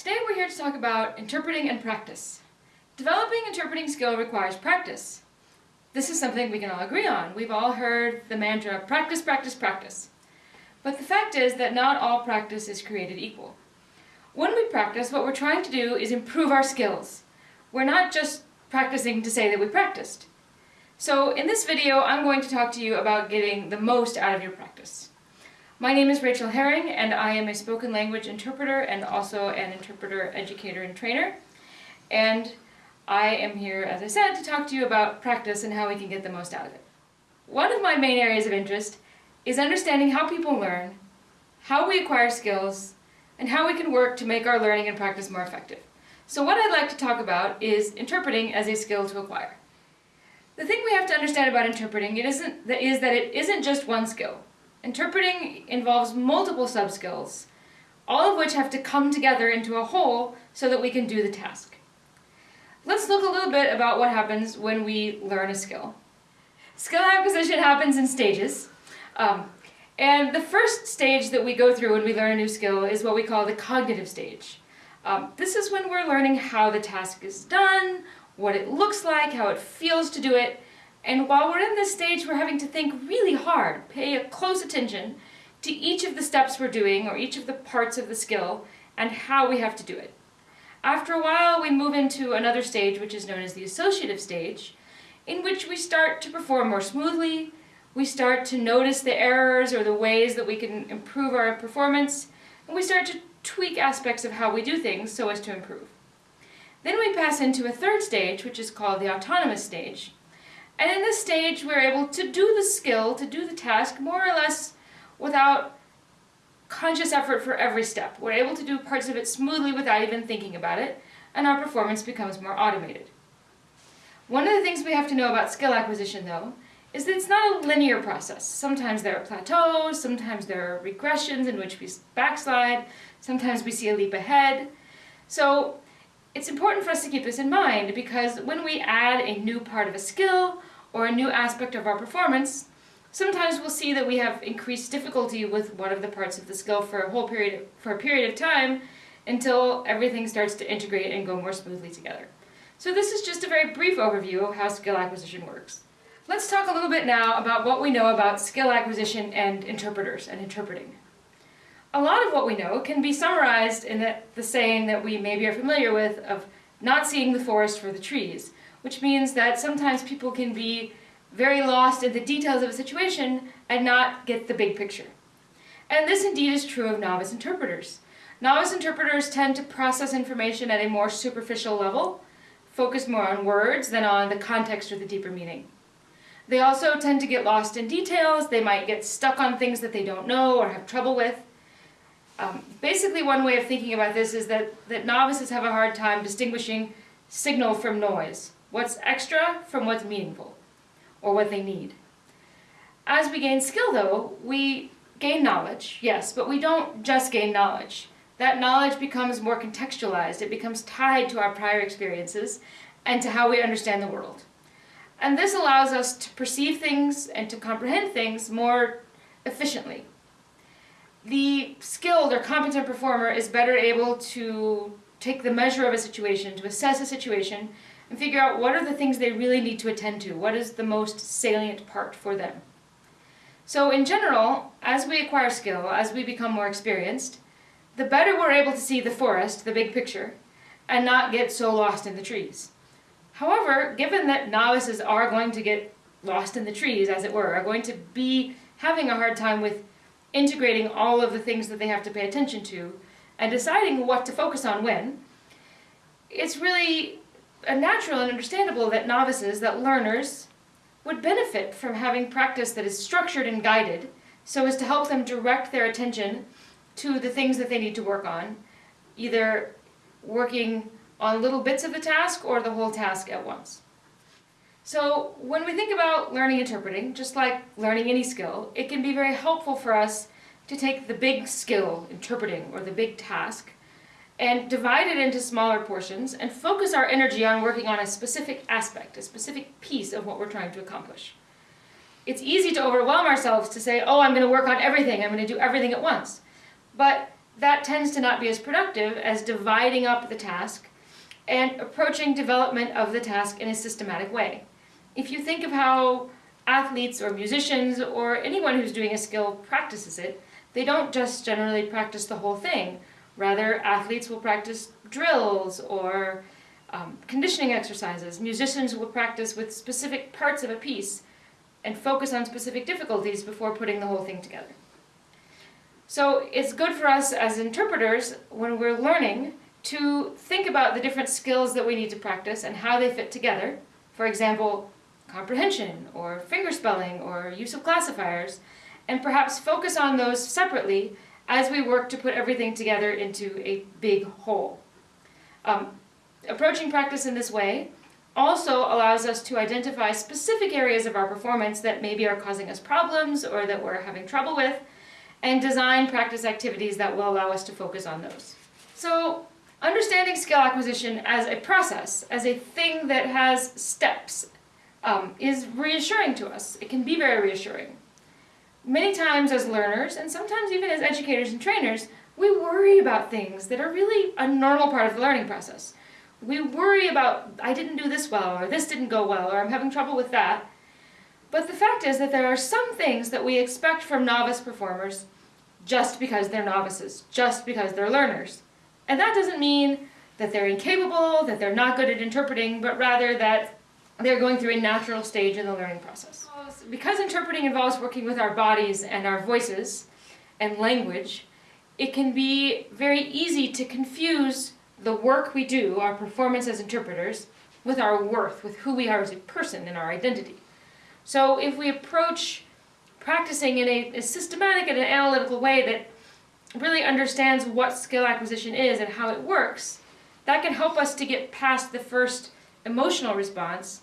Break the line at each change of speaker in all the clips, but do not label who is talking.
Today we're here to talk about interpreting and practice. Developing interpreting skill requires practice. This is something we can all agree on. We've all heard the mantra, practice, practice, practice. But the fact is that not all practice is created equal. When we practice, what we're trying to do is improve our skills. We're not just practicing to say that we practiced. So in this video, I'm going to talk to you about getting the most out of your practice. My name is Rachel Herring, and I am a spoken language interpreter and also an interpreter, educator, and trainer. And I am here, as I said, to talk to you about practice and how we can get the most out of it. One of my main areas of interest is understanding how people learn, how we acquire skills, and how we can work to make our learning and practice more effective. So what I'd like to talk about is interpreting as a skill to acquire. The thing we have to understand about interpreting it isn't, is that it isn't just one skill. Interpreting involves multiple sub-skills, all of which have to come together into a whole so that we can do the task. Let's look a little bit about what happens when we learn a skill. Skill acquisition happens in stages. Um, and the first stage that we go through when we learn a new skill is what we call the cognitive stage. Um, this is when we're learning how the task is done, what it looks like, how it feels to do it, and while we're in this stage, we're having to think really hard, pay a close attention to each of the steps we're doing or each of the parts of the skill and how we have to do it. After a while, we move into another stage, which is known as the associative stage, in which we start to perform more smoothly, we start to notice the errors or the ways that we can improve our performance, and we start to tweak aspects of how we do things so as to improve. Then we pass into a third stage, which is called the autonomous stage, and in this stage, we're able to do the skill, to do the task, more or less without conscious effort for every step. We're able to do parts of it smoothly without even thinking about it, and our performance becomes more automated. One of the things we have to know about skill acquisition, though, is that it's not a linear process. Sometimes there are plateaus, sometimes there are regressions in which we backslide, sometimes we see a leap ahead. So it's important for us to keep this in mind because when we add a new part of a skill or a new aspect of our performance, sometimes we'll see that we have increased difficulty with one of the parts of the skill for a whole period, for a period of time until everything starts to integrate and go more smoothly together. So this is just a very brief overview of how skill acquisition works. Let's talk a little bit now about what we know about skill acquisition and interpreters and interpreting. A lot of what we know can be summarized in the, the saying that we maybe are familiar with of not seeing the forest for the trees, which means that sometimes people can be very lost in the details of a situation and not get the big picture. And this indeed is true of novice interpreters. Novice interpreters tend to process information at a more superficial level, focus more on words than on the context or the deeper meaning. They also tend to get lost in details, they might get stuck on things that they don't know or have trouble with. Um, basically one way of thinking about this is that, that novices have a hard time distinguishing signal from noise what's extra from what's meaningful, or what they need. As we gain skill though, we gain knowledge, yes, but we don't just gain knowledge. That knowledge becomes more contextualized, it becomes tied to our prior experiences and to how we understand the world. And this allows us to perceive things and to comprehend things more efficiently. The skilled or competent performer is better able to take the measure of a situation, to assess a situation, and figure out what are the things they really need to attend to, what is the most salient part for them. So in general, as we acquire skill, as we become more experienced, the better we're able to see the forest, the big picture, and not get so lost in the trees. However, given that novices are going to get lost in the trees, as it were, are going to be having a hard time with integrating all of the things that they have to pay attention to, and deciding what to focus on when, it's really natural and understandable that novices, that learners, would benefit from having practice that is structured and guided so as to help them direct their attention to the things that they need to work on, either working on little bits of the task or the whole task at once. So when we think about learning interpreting, just like learning any skill, it can be very helpful for us to take the big skill, interpreting, or the big task, and divide it into smaller portions and focus our energy on working on a specific aspect, a specific piece of what we're trying to accomplish. It's easy to overwhelm ourselves to say, oh, I'm going to work on everything, I'm going to do everything at once. But that tends to not be as productive as dividing up the task and approaching development of the task in a systematic way. If you think of how athletes or musicians or anyone who's doing a skill practices it, they don't just generally practice the whole thing. Rather, athletes will practice drills or um, conditioning exercises. Musicians will practice with specific parts of a piece and focus on specific difficulties before putting the whole thing together. So it's good for us as interpreters when we're learning to think about the different skills that we need to practice and how they fit together. For example, comprehension or fingerspelling or use of classifiers and perhaps focus on those separately as we work to put everything together into a big whole. Um, approaching practice in this way also allows us to identify specific areas of our performance that maybe are causing us problems or that we're having trouble with and design practice activities that will allow us to focus on those. So understanding skill acquisition as a process, as a thing that has steps, um, is reassuring to us. It can be very reassuring. Many times as learners, and sometimes even as educators and trainers, we worry about things that are really a normal part of the learning process. We worry about, I didn't do this well, or this didn't go well, or I'm having trouble with that. But the fact is that there are some things that we expect from novice performers just because they're novices, just because they're learners. And that doesn't mean that they're incapable, that they're not good at interpreting, but rather that they're going through a natural stage in the learning process. Because interpreting involves working with our bodies and our voices and language, it can be very easy to confuse the work we do, our performance as interpreters, with our worth, with who we are as a person and our identity. So if we approach practicing in a, a systematic and an analytical way that really understands what skill acquisition is and how it works, that can help us to get past the first emotional response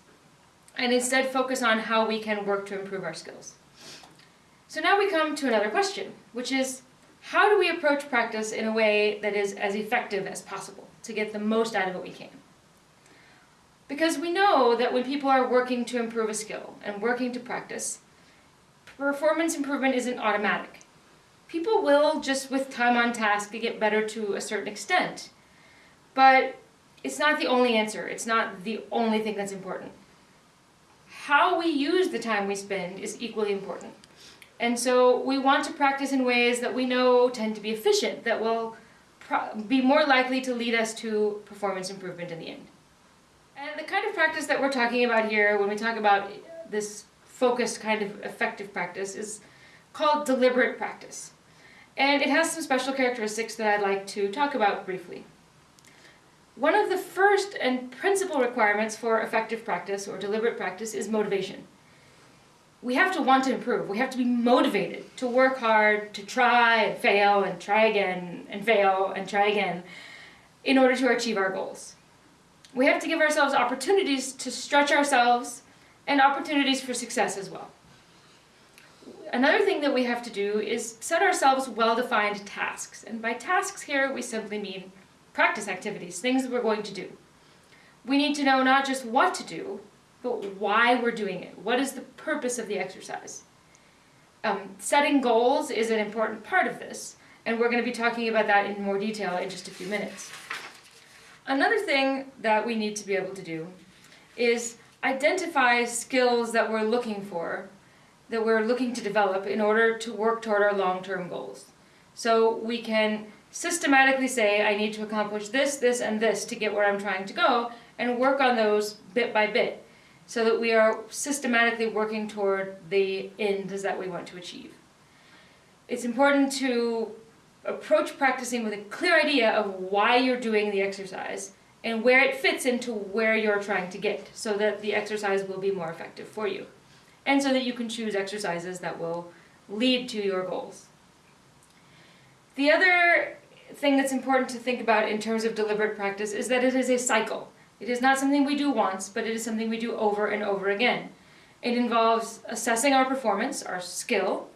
and instead focus on how we can work to improve our skills. So now we come to another question, which is how do we approach practice in a way that is as effective as possible to get the most out of what we can? Because we know that when people are working to improve a skill and working to practice, performance improvement isn't automatic. People will, just with time on task, get better to a certain extent. But it's not the only answer. It's not the only thing that's important. How we use the time we spend is equally important. And so we want to practice in ways that we know tend to be efficient, that will be more likely to lead us to performance improvement in the end. And the kind of practice that we're talking about here when we talk about this focused kind of effective practice is called deliberate practice. And it has some special characteristics that I'd like to talk about briefly. One of the first and principal requirements for effective practice or deliberate practice is motivation. We have to want to improve. We have to be motivated to work hard, to try and fail and try again and fail and try again in order to achieve our goals. We have to give ourselves opportunities to stretch ourselves and opportunities for success as well. Another thing that we have to do is set ourselves well-defined tasks. And by tasks here, we simply mean practice activities, things that we're going to do. We need to know not just what to do, but why we're doing it. What is the purpose of the exercise? Um, setting goals is an important part of this, and we're going to be talking about that in more detail in just a few minutes. Another thing that we need to be able to do is identify skills that we're looking for, that we're looking to develop in order to work toward our long-term goals. So we can systematically say, I need to accomplish this, this, and this to get where I'm trying to go, and work on those bit by bit, so that we are systematically working toward the ends that we want to achieve. It's important to approach practicing with a clear idea of why you're doing the exercise and where it fits into where you're trying to get so that the exercise will be more effective for you and so that you can choose exercises that will lead to your goals. The other thing that's important to think about in terms of deliberate practice is that it is a cycle. It is not something we do once, but it is something we do over and over again. It involves assessing our performance, our skill.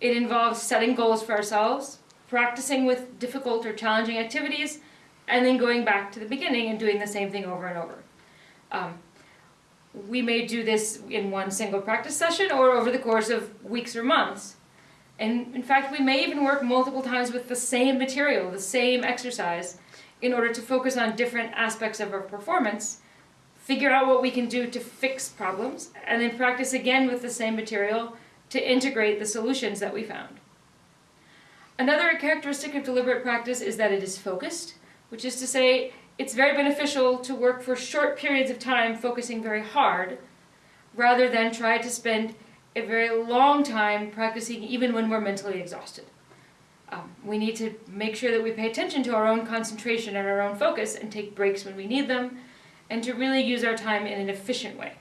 It involves setting goals for ourselves, practicing with difficult or challenging activities, and then going back to the beginning and doing the same thing over and over. Um, we may do this in one single practice session or over the course of weeks or months, And in fact, we may even work multiple times with the same material, the same exercise, in order to focus on different aspects of our performance, figure out what we can do to fix problems, and then practice again with the same material to integrate the solutions that we found. Another characteristic of deliberate practice is that it is focused, which is to say it's very beneficial to work for short periods of time focusing very hard, rather than try to spend a very long time practicing even when we're mentally exhausted. Um, we need to make sure that we pay attention to our own concentration and our own focus and take breaks when we need them, and to really use our time in an efficient way.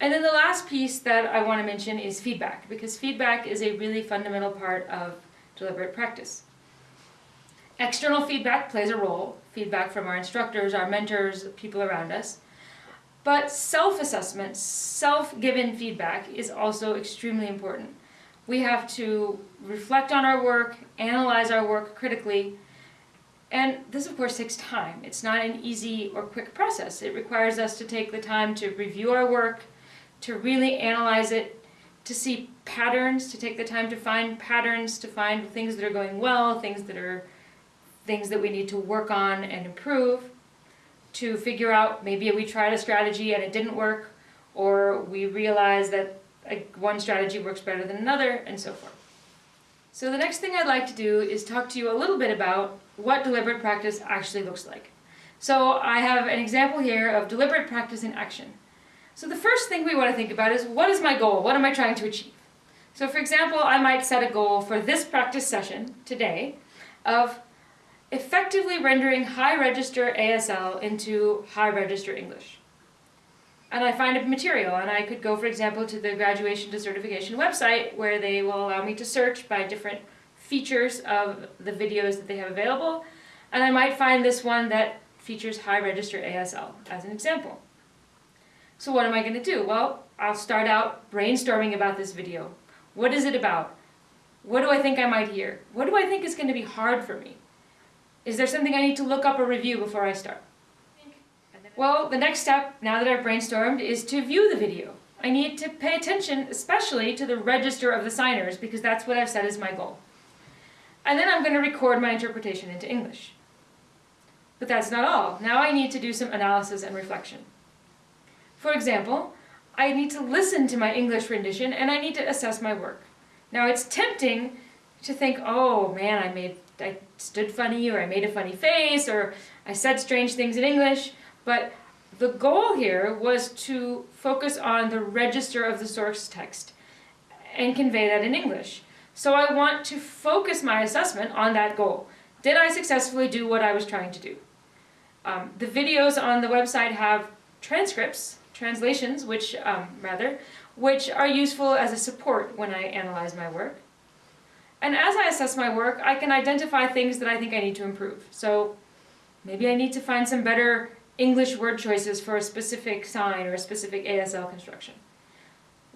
And then the last piece that I want to mention is feedback, because feedback is a really fundamental part of deliberate practice. External feedback plays a role, feedback from our instructors, our mentors, people around us. But self-assessment, self-given feedback is also extremely important. We have to reflect on our work, analyze our work critically, and this of course takes time. It's not an easy or quick process. It requires us to take the time to review our work, to really analyze it, to see patterns, to take the time to find patterns, to find things that are going well, things that are things that we need to work on and improve, to figure out maybe we tried a strategy and it didn't work, or we realize that one strategy works better than another, and so forth. So the next thing I'd like to do is talk to you a little bit about what deliberate practice actually looks like. So I have an example here of deliberate practice in action. So the first thing we want to think about is what is my goal? What am I trying to achieve? So for example, I might set a goal for this practice session today of effectively rendering high register ASL into high register English. And I find a material, and I could go, for example, to the graduation to certification website where they will allow me to search by different features of the videos that they have available, and I might find this one that features high register ASL as an example. So what am I going to do? Well, I'll start out brainstorming about this video. What is it about? What do I think I might hear? What do I think is going to be hard for me? Is there something I need to look up or review before I start? Well, the next step, now that I've brainstormed, is to view the video. I need to pay attention, especially to the register of the signers, because that's what I've set as my goal. And then I'm going to record my interpretation into English. But that's not all. Now I need to do some analysis and reflection. For example, I need to listen to my English rendition and I need to assess my work. Now it's tempting to think, oh man, I made I stood funny or I made a funny face or I said strange things in English, but the goal here was to focus on the register of the source text and convey that in English. So I want to focus my assessment on that goal. Did I successfully do what I was trying to do? Um, the videos on the website have transcripts, translations, which, um, rather, which are useful as a support when I analyze my work. And as I assess my work, I can identify things that I think I need to improve. So maybe I need to find some better English word choices for a specific sign or a specific ASL construction.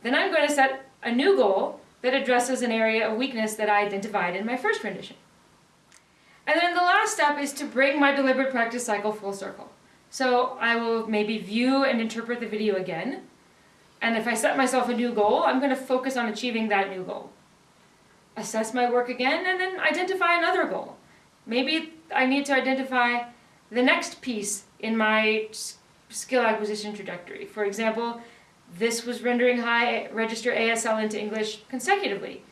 Then I'm going to set a new goal that addresses an area of weakness that I identified in my first rendition. And then the last step is to bring my deliberate practice cycle full circle. So I will maybe view and interpret the video again, and if I set myself a new goal, I'm going to focus on achieving that new goal assess my work again, and then identify another goal. Maybe I need to identify the next piece in my skill acquisition trajectory. For example, this was rendering high register ASL into English consecutively.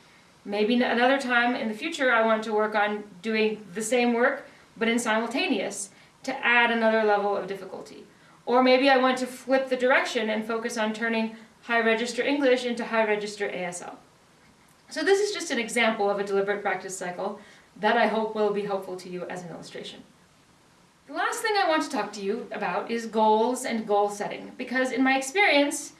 Maybe another time in the future I want to work on doing the same work, but in simultaneous, to add another level of difficulty. Or maybe I want to flip the direction and focus on turning high register English into high register ASL. So this is just an example of a deliberate practice cycle that I hope will be helpful to you as an illustration. The last thing I want to talk to you about is goals and goal setting, because in my experience,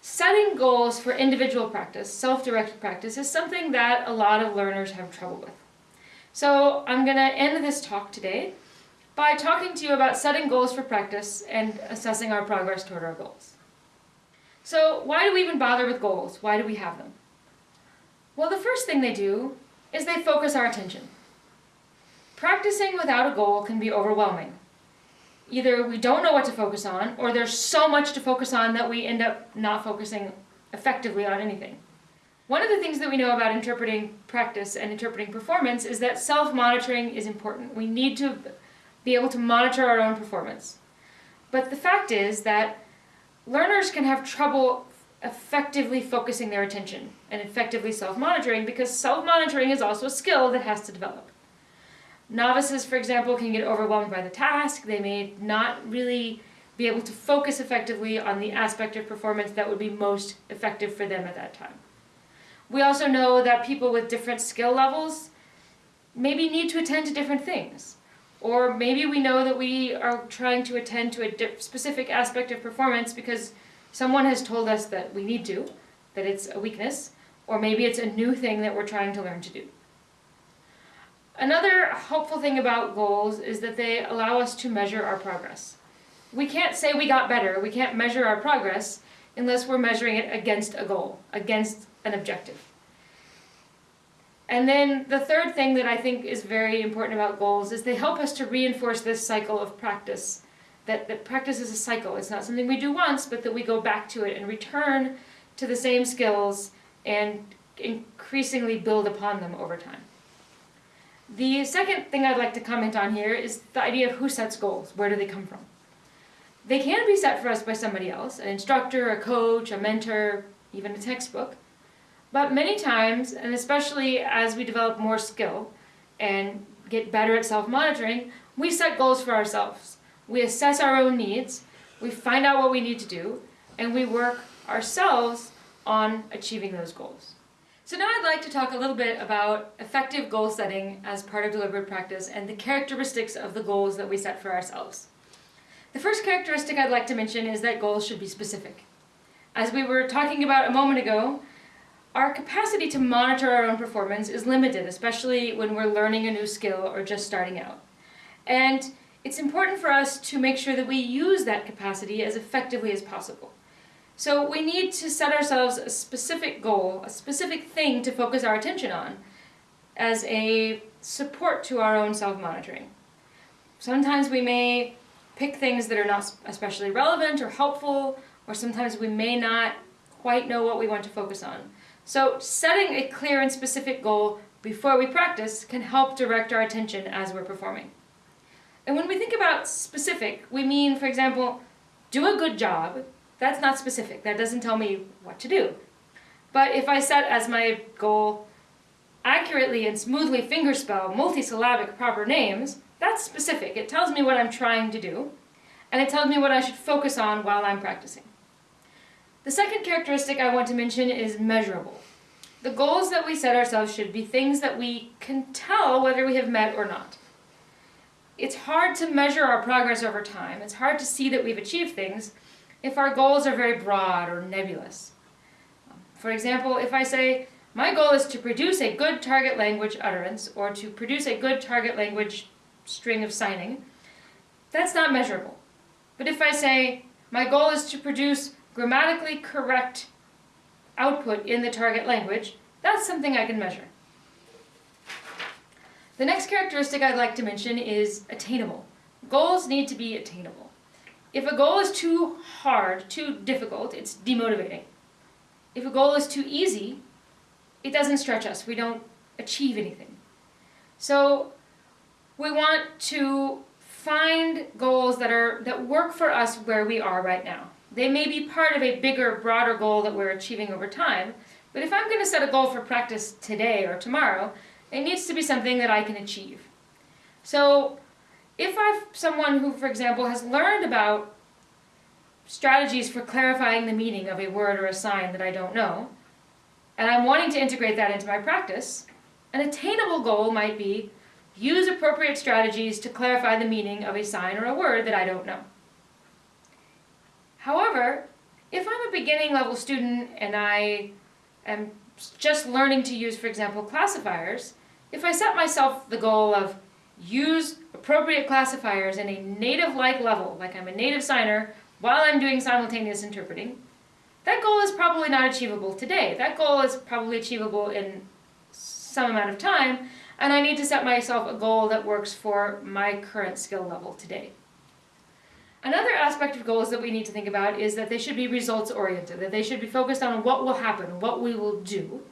setting goals for individual practice, self-directed practice, is something that a lot of learners have trouble with. So I'm going to end this talk today by talking to you about setting goals for practice and assessing our progress toward our goals. So why do we even bother with goals? Why do we have them? Well, the first thing they do is they focus our attention. Practicing without a goal can be overwhelming. Either we don't know what to focus on, or there's so much to focus on that we end up not focusing effectively on anything. One of the things that we know about interpreting practice and interpreting performance is that self-monitoring is important. We need to be able to monitor our own performance. But the fact is that learners can have trouble effectively focusing their attention and effectively self-monitoring because self-monitoring is also a skill that has to develop. Novices, for example, can get overwhelmed by the task. They may not really be able to focus effectively on the aspect of performance that would be most effective for them at that time. We also know that people with different skill levels maybe need to attend to different things. Or maybe we know that we are trying to attend to a specific aspect of performance because someone has told us that we need to, that it's a weakness, or maybe it's a new thing that we're trying to learn to do. Another helpful thing about goals is that they allow us to measure our progress. We can't say we got better, we can't measure our progress unless we're measuring it against a goal, against an objective. And then the third thing that I think is very important about goals is they help us to reinforce this cycle of practice. That, that practice is a cycle. It's not something we do once, but that we go back to it and return to the same skills and increasingly build upon them over time. The second thing I'd like to comment on here is the idea of who sets goals. Where do they come from? They can be set for us by somebody else, an instructor, a coach, a mentor, even a textbook. But many times, and especially as we develop more skill and get better at self-monitoring, we set goals for ourselves. We assess our own needs, we find out what we need to do, and we work ourselves on achieving those goals. So now I'd like to talk a little bit about effective goal setting as part of deliberate practice and the characteristics of the goals that we set for ourselves. The first characteristic I'd like to mention is that goals should be specific. As we were talking about a moment ago, our capacity to monitor our own performance is limited, especially when we're learning a new skill or just starting out. And it's important for us to make sure that we use that capacity as effectively as possible. So we need to set ourselves a specific goal, a specific thing to focus our attention on as a support to our own self-monitoring. Sometimes we may pick things that are not especially relevant or helpful, or sometimes we may not quite know what we want to focus on. So setting a clear and specific goal before we practice can help direct our attention as we're performing. And when we think about specific, we mean, for example, do a good job. That's not specific. That doesn't tell me what to do. But if I set as my goal accurately and smoothly fingerspell multisyllabic proper names, that's specific. It tells me what I'm trying to do, and it tells me what I should focus on while I'm practicing. The second characteristic I want to mention is measurable. The goals that we set ourselves should be things that we can tell whether we have met or not. It's hard to measure our progress over time. It's hard to see that we've achieved things if our goals are very broad or nebulous. For example, if I say, my goal is to produce a good target language utterance or to produce a good target language string of signing, that's not measurable. But if I say, my goal is to produce grammatically correct output in the target language, that's something I can measure. The next characteristic I'd like to mention is attainable. Goals need to be attainable. If a goal is too hard, too difficult, it's demotivating. If a goal is too easy, it doesn't stretch us. We don't achieve anything. So we want to find goals that are that work for us where we are right now. They may be part of a bigger, broader goal that we're achieving over time, but if I'm going to set a goal for practice today or tomorrow, it needs to be something that I can achieve. So if I'm someone who, for example, has learned about strategies for clarifying the meaning of a word or a sign that I don't know, and I'm wanting to integrate that into my practice, an attainable goal might be use appropriate strategies to clarify the meaning of a sign or a word that I don't know. However, if I'm a beginning level student and I am just learning to use, for example, classifiers, if I set myself the goal of use appropriate classifiers in a native-like level, like I'm a native signer, while I'm doing simultaneous interpreting, that goal is probably not achievable today. That goal is probably achievable in some amount of time, and I need to set myself a goal that works for my current skill level today. Another aspect of goals that we need to think about is that they should be results oriented, that they should be focused on what will happen, what we will do,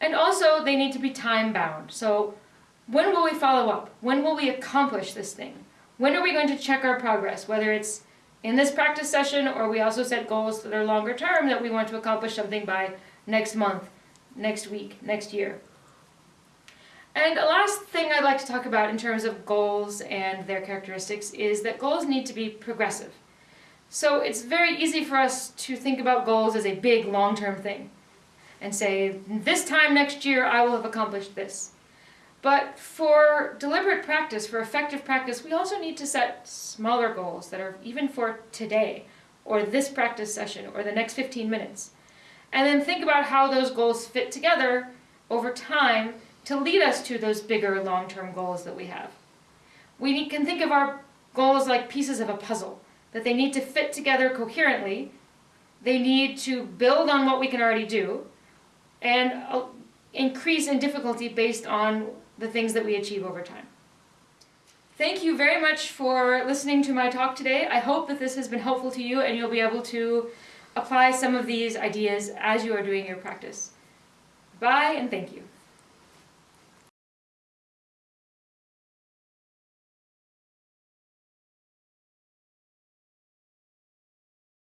And also, they need to be time bound. So, when will we follow up? When will we accomplish this thing? When are we going to check our progress? Whether it's in this practice session or we also set goals that are longer term that we want to accomplish something by next month, next week, next year. And a last thing I'd like to talk about in terms of goals and their characteristics is that goals need to be progressive. So it's very easy for us to think about goals as a big long-term thing and say, this time next year I will have accomplished this. But for deliberate practice, for effective practice, we also need to set smaller goals that are even for today, or this practice session, or the next 15 minutes. And then think about how those goals fit together over time to lead us to those bigger long-term goals that we have. We can think of our goals like pieces of a puzzle, that they need to fit together coherently, they need to build on what we can already do, and uh, increase in difficulty based on the things that we achieve over time. Thank you very much for listening to my talk today. I hope that this has been helpful to you and you'll be able to apply some of these ideas as you are doing your practice. Bye and thank you.